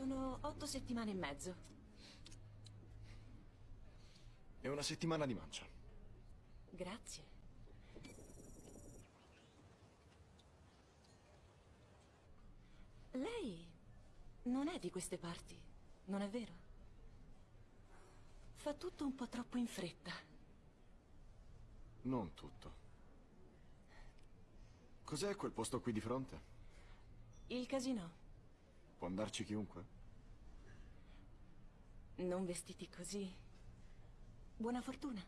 Sono otto settimane e mezzo. È una settimana di mancia. Grazie. Lei non è di queste parti, non è vero? Fa tutto un po' troppo in fretta. Non tutto. Cos'è quel posto qui di fronte? Il casino. Può andarci chiunque? Non vestiti così. Buona fortuna.